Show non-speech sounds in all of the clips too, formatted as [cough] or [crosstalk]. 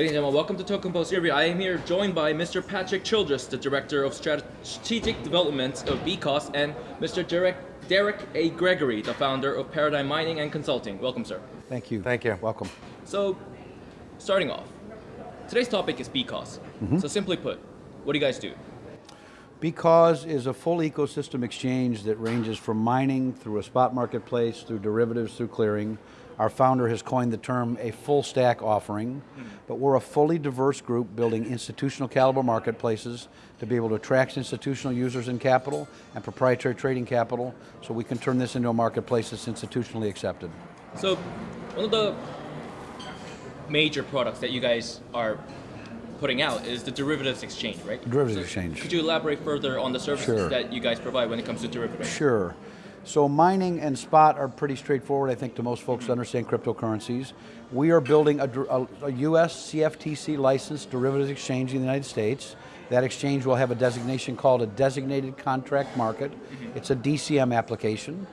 Ladies and gentlemen, welcome to Token Post Interview. I am here joined by Mr. Patrick Childress, the Director of Strategic Development of bcause, and Mr. Derek, Derek A. Gregory, the founder of Paradigm Mining and Consulting. Welcome, sir. Thank you. Thank you. Welcome. So, starting off, today's topic is bcause. Mm-hmm. So simply put, what do you guys do? bcause is a full ecosystem exchange that ranges from mining through a spot marketplace, through derivatives, through clearing. Our founder has coined the term a full stack offering, hmm. but we're a fully diverse group building institutional caliber marketplaces to be able to attract institutional users and capital and proprietary trading capital so we can turn this into a marketplace that's institutionally accepted. So, one of the major products that you guys are putting out is the derivatives exchange, right? Derivatives So exchange. Could you elaborate further on the services Sure. that you guys provide when it comes to derivatives? Sure. So mining and spot are pretty straightforward, I think, to most folks that understand cryptocurrencies. We are building a, a, a US CFTC licensed derivatives exchange in the United States. That exchange will have a designation called a designated contract market. Mm-hmm. It's a DCM application,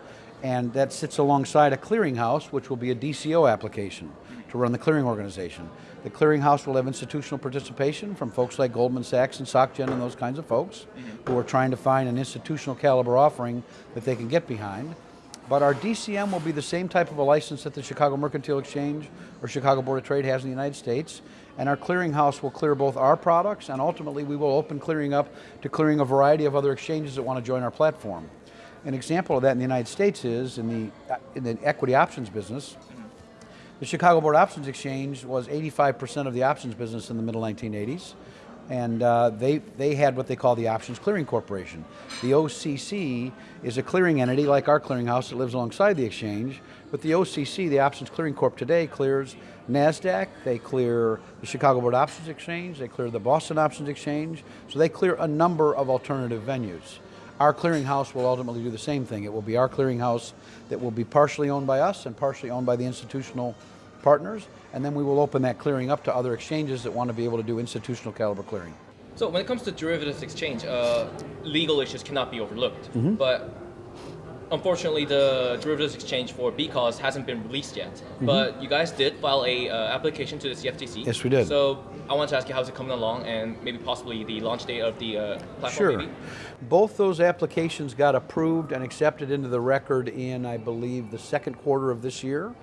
and that sits alongside a clearinghouse, which will be a DCO application mm-hmm. Run the clearing organization. The clearinghouse will have institutional participation from folks like Goldman Sachs and SocGen and those kinds of folks who are trying to find an institutional caliber offering that they can get behind. But our DCM will be the same type of a license that the Chicago Mercantile Exchange or Chicago Board of Trade has in the United States. And our clearinghouse will clear both our products and ultimately we will open clearing up to clearing a variety of other exchanges that want to join our platform. An example of that in the United States is in the, uh, in the equity options business, the Chicago Board Options Exchange was 85% of the options business in the middle 1980s, and uh, they, they had what they call the Options Clearing Corporation. The OCC is a clearing entity like our clearinghouse that lives alongside the exchange, but the OCC, the Options Clearing Corp today, clears NASDAQ, they clear the Chicago Board Options Exchange, they clear the Boston Options Exchange, so they clear a number of alternative venues. Our clearinghouse will ultimately do the same thing. It will be our clearinghouse that will be partially owned by us and partially owned by the institutional partners, and then we will open that clearing up to other exchanges that want to be able to do institutional caliber clearing. So when it comes to derivatives exchange, uh, legal issues cannot be overlooked. But unfortunately, the derivatives exchange for bcause hasn't been released yet. But you guys did file a uh, application to the CFTC. Yes, we did. So I want to ask you how's it coming along, and maybe possibly the launch date of the uh, platform. Sure. Maybe? Both those applications got approved and accepted into the record in, I believe, the second quarter of this year.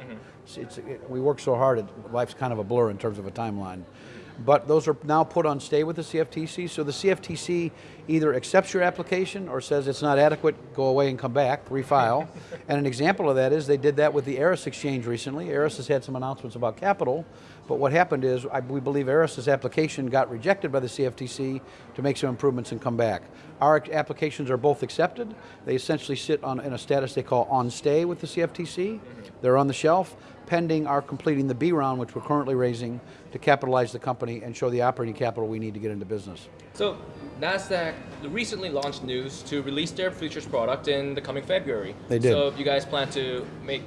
It's, it's- it- we work so hard, it, life's kind of a blur in terms of a timeline. But those are now put on stay with the CFTC, so the CFTC either accepts your application or says it's not adequate, go away and come back, refile. [laughs] and an example of that is they did that with the Eris exchange recently. Eris has had some announcements about capital, but what happened is I, we believe Eris's application got rejected by the CFTC to make some improvements and come back. Our applications are both accepted. They essentially sit on, in a status they call on stay with the CFTC. They're on the shelf pending our completing the B round, which we're currently raising to capitalize the company and show the operating capital we need to get into business. So Nasdaq recently launched news to release their futures product in the coming February. They did. So you guys plan to make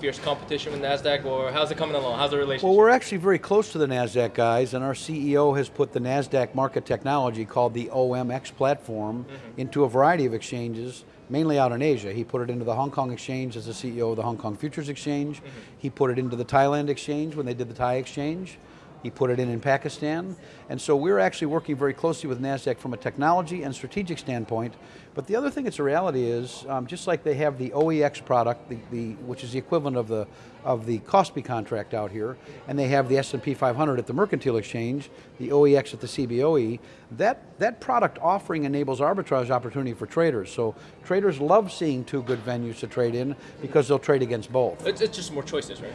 fierce competition with Nasdaq, or how's it coming along? How's the relationship? Well, we're actually very close to the NASDAQ guys, and our CEO has put the NASDAQ market technology called the OMX platform mm-hmm. into a variety of exchanges, mainly out in Asia. He put it into the Hong Kong exchange as the CEO of the Hong Kong Futures Exchange. Mm-hmm. He put it into the Thailand exchange when they did the Thai exchange. He put it in in Pakistan. And so we're actually working very closely with NASDAQ from a technology and strategic standpoint. But the other thing that's a reality is, um, just like they have the OEX product, the, the, which is the equivalent of the, of the KOSPI contract out here, and they have the S&P 500 at the Mercantile Exchange, the OEX at the CBOE, that, that product offering enables arbitrage opportunity for traders. So traders love seeing two good venues to trade in because they'll trade against both. it's, it's just more choices, right?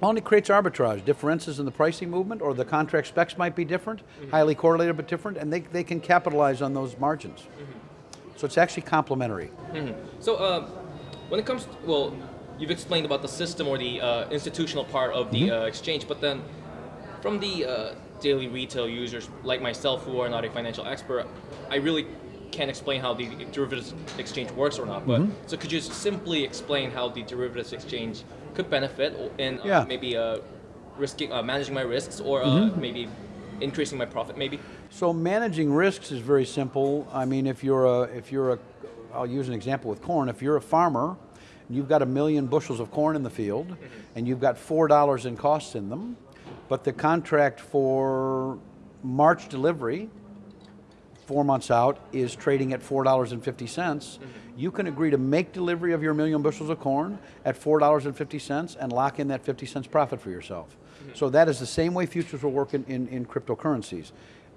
Well, and it creates arbitrage, differences in the pricing movement, or the contract specs might be different, highly correlated but different, and they, they can capitalize on those margins. So it's actually complementary. So, um, when it comes, to, well, you've explained about the system or the uh, institutional part of the uh, exchange, but then from the uh, daily retail users like myself who are not a financial expert, I really can't explain how the derivatives exchange works or not. But so, could you simply explain how the derivatives exchange could benefit in uh, Yeah. maybe uh, risking, uh, managing my risks, or uh, maybe increasing my profit, maybe? So managing risks is very simple. I mean, if you're a, if you're a, I'll use an example with corn. If you're a farmer, you've got a million bushels of corn in the field, and you've got four dollars in costs in them, but the contract for March delivery, four months out, is trading at $4.50. You can agree to make delivery of your million bushels of corn at $4.50 and lock in that 50 cents profit for yourself. So that is the same way futures will work in, in, in cryptocurrencies.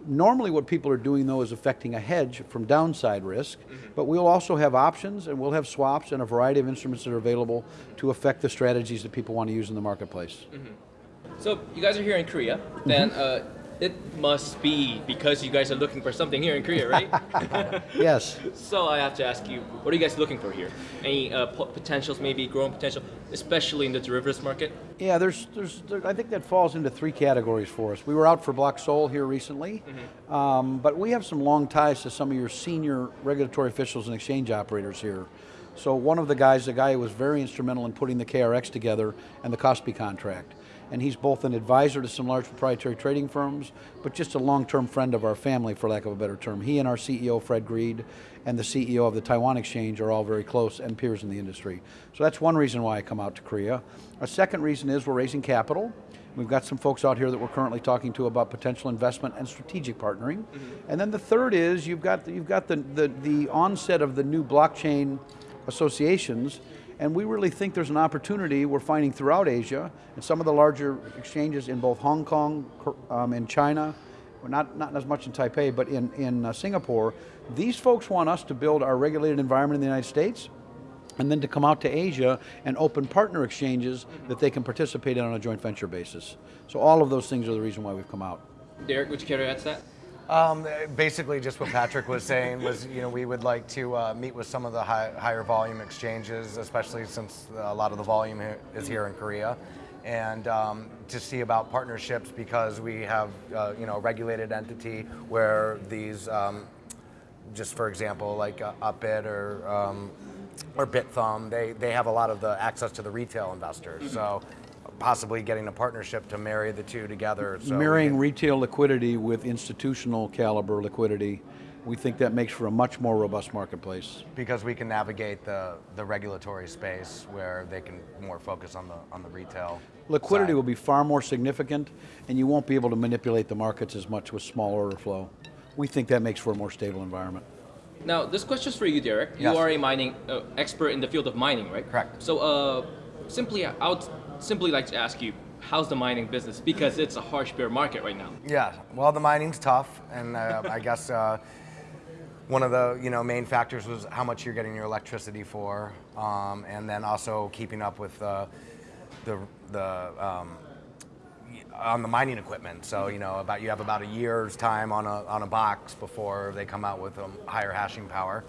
Normally what people are doing though is affecting a hedge from downside risk, mm-hmm. but we'll also have options and we'll have swaps and a variety of instruments that are available to affect the strategies that people want to use in the marketplace. Mm-hmm. So you guys are here in Korea, then mm-hmm. uh, it must be because you guys are looking for something here in Korea, right? [laughs] Yes. [laughs] so I have to ask you, what are you guys looking for here? Any uh, po- potentials, maybe growing potential, especially in the derivatives market? Yeah, there's, there's, there, I think that falls into three categories for us. We were out for Block Soul here recently, um, but we have some long ties to some of your senior regulatory officials and exchange operators here. So one of the guys, the guy who was very instrumental in putting the KRX together and the KOSPI contract. And he's both an advisor to some large proprietary trading firms, but just a long-term friend of our family, for lack of a better term. He and our CEO, Fred Grede, and the CEO of the Taiwan Exchange are all very close and peers in the industry. So that's one reason why I come out to Korea. A second reason is we're raising capital. We've got some folks out here that we're currently talking to about potential investment and strategic partnering. Mm-hmm. And then the third is you've got, you've got the, the, the onset of the new blockchain associations, and we really think there's an opportunity we're finding throughout Asia, and some of the larger exchanges in both Hong Kong um, and China, not, not as much in Taipei, but in, in uh, Singapore, these folks want us to build our regulated environment in the United States, and then to come out to Asia and open partner exchanges that they can participate in on a joint venture basis. So all of those things are the reason why we've come out. Derek, would you care to add to that? Um, basically, just what Patrick was saying was, you know, we would like to uh, meet with some of the high, higher volume exchanges, especially since a lot of the volume here is here in Korea, and um, to see about partnerships because we have, uh, you know, a regulated entity where these, um, just for example, like uh, Upbit or um, or Bithumb, they they have a lot of the access to the retail investors, so. Possibly getting a partnership to marry the two together. So Marrying retail liquidity with institutional caliber liquidity, we think that makes for a much more robust marketplace. because we can navigate the, the regulatory space where they can more focus on the on the retail. Liquidity side. will be far more significant, and you won't be able to manipulate the markets as much with small order flow. We think that makes for a more stable environment. Now, this question's for you, Derek. Yes. You are a mining uh, expert in the field of mining, right? Correct. So, uh, simply, I would simply like to ask you, how's the mining business? Because it's a harsh bear market right now. Yeah, well, the mining's tough, and uh, I [laughs] guess uh, one of the you know main factors was how much you're getting your electricity for, um, and then also keeping up with uh, the the um, on the mining equipment. So you know about you have about a year's time on a on a box before they come out with a higher hashing power.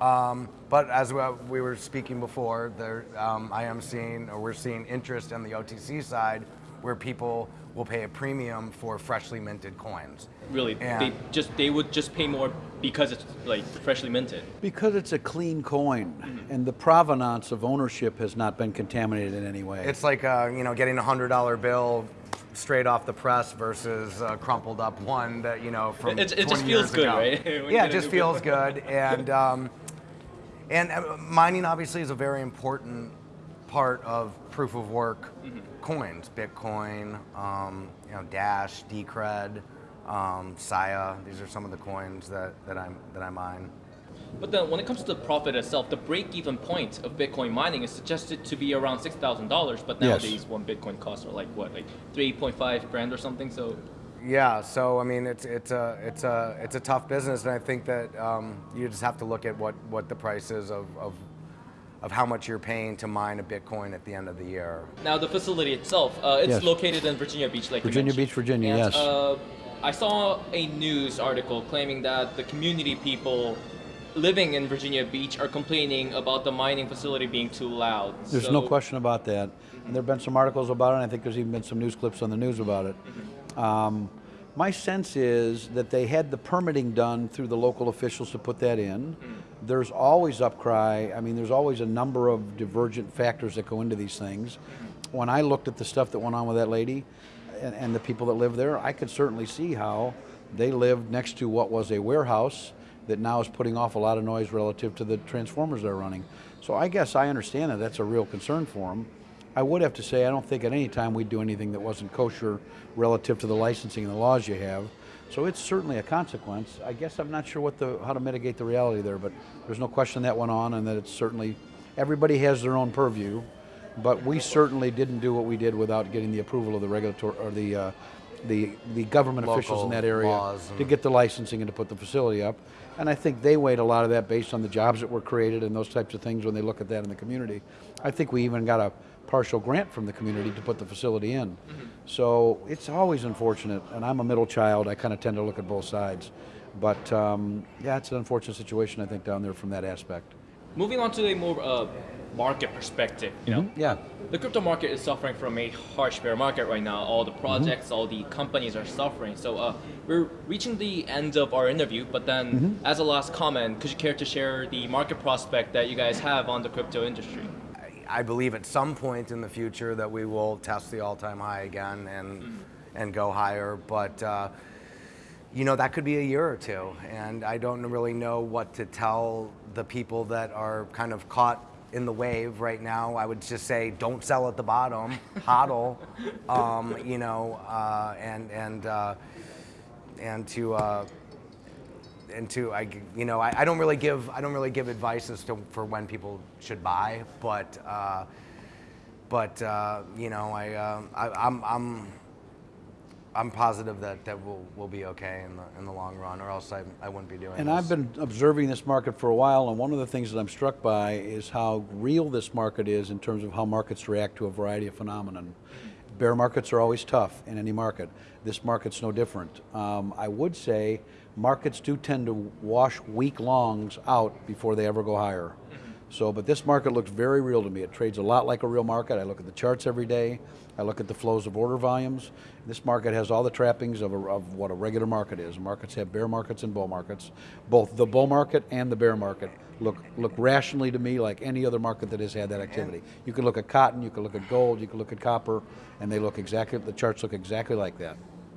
Um, but as we- we were speaking before, there um, I am seeing or we're seeing interest on the OTC side where people will pay a premium for freshly minted coins. Really, Yeah. they just they would just pay more because it's like freshly minted. Because it's a clean coin, and the provenance of ownership has not been contaminated in any way. It's like uh, you know getting a hundred dollar bill straight off the press versus a crumpled up one that you know from It- it just feels good, ago. right? [laughs] Yeah, it just feels good, and um, and uh, mining obviously is a very important part of proof of work Mm-hmm. coins. Bitcoin, um, you know, Dash, Decred, um, Sia. These are some of the coins that, that I'm that I mine. But then when it comes to the profit itself, the break-even point of Bitcoin mining is suggested to be around six thousand dollars. But Yes. nowadays, one Bitcoin costs are like what, like three point five grand or something. So Yeah, so I mean, it's it's a it's a it's a tough business, and I think that um, you just have to look at what, what the price is of, of of how much you're paying to mine a Bitcoin at the end of the year. now the facility itself, uh, it's Yes. located in Virginia Beach, like Virginia mentioned. Beach, Virginia, And, yes. Uh, I saw a news article claiming that the community people living in Virginia Beach are complaining about the mining facility being too loud. There's So- no question about that. And there have been some articles about it, and I think there's even been some news clips on the news about it. Um, my sense is that they had the permitting done through the local officials to put that in. There's always upcry. I mean, there's always a number of divergent factors that go into these things. When I looked at the stuff that went on with that lady and, and the people that live there, I could certainly see how they lived next to what was a warehouse that now is putting off a lot of noise relative to the transformers they're running. So I guess I understand that that's a real concern for them. I would have to say I don't think at any time we'd do anything that wasn't kosher relative to the licensing and the laws you have. So it's certainly a consequence. I guess I'm not sure what the how to mitigate the reality there, but there's no question that went on, and that it's certainly everybody has their own purview. But we certainly didn't do what we did without getting the approval of the regulatory or the uh, the the government officials in that area to get the licensing and to put the facility up. And I think they weighed a lot of that based on the jobs that were created and those types of things when they look at that in the community. I think we even got a partial grant from the community to put the facility in. So it's always unfortunate, and I'm a middle child. I kind of tend to look at both sides. But um, yeah, it's an unfortunate situation, I think, down there from that aspect. Moving on to a more uh, market perspective, you know, Yeah. the crypto market is suffering from a harsh bear market right now. All the projects, all the companies are suffering. So uh, we're reaching the end of our interview, but then as a last comment, could you care to share the market prospect that you guys have on the crypto industry? I believe at some point in the future that we will test the all-time high again and and go higher, but uh, you know that could be a year or two, and I don't really know what to tell the people that are kind of caught in the wave right now. I would just say don't sell at the bottom, hodl, um, you know, uh, and and uh, and to. Uh, and to I, you know, I, I don't really give I don't really give advice as to for when people should buy, but uh, but uh, you know, I, uh, I I'm I'm I'm positive that that we'll we'll be okay in the in the long run, or else I I wouldn't be doing. And this. I've been observing this market for a while, and one of the things that I'm struck by is how real this market is in terms of how markets react to a variety of phenomenon. Bear markets are always tough in any market. This market's no different. Um, I would say markets do tend to wash weak longs out before they ever go higher. So, but this market looks very real to me. It trades a lot like a real market. I look at the charts every day. I look at the flows of order volumes. This market has all the trappings of, a, of what a regular market is. Markets have bear markets and bull markets. Both the bull market and the bear market look look rationally to me like any other market that has had that activity. You can look at cotton, you can look at gold, you can look at copper, and they look exactly. The charts look exactly like that.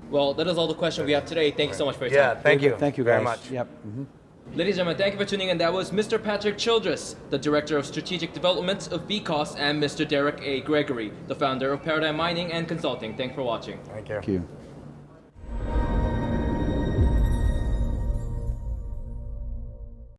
Well, that is all the questions we have today. Thank you so much for your yeah, time. thank you, Thank you, guys. very much. Yep. mhm. Ladies and gentlemen, thank you for tuning in. That was Mr. Patrick Childress, the Director of Strategic Development of bcause, and Mr. Derek A. Gregory, the founder of Paradigm Mining and Consulting. Thanks for watching. Thank you. Thank you.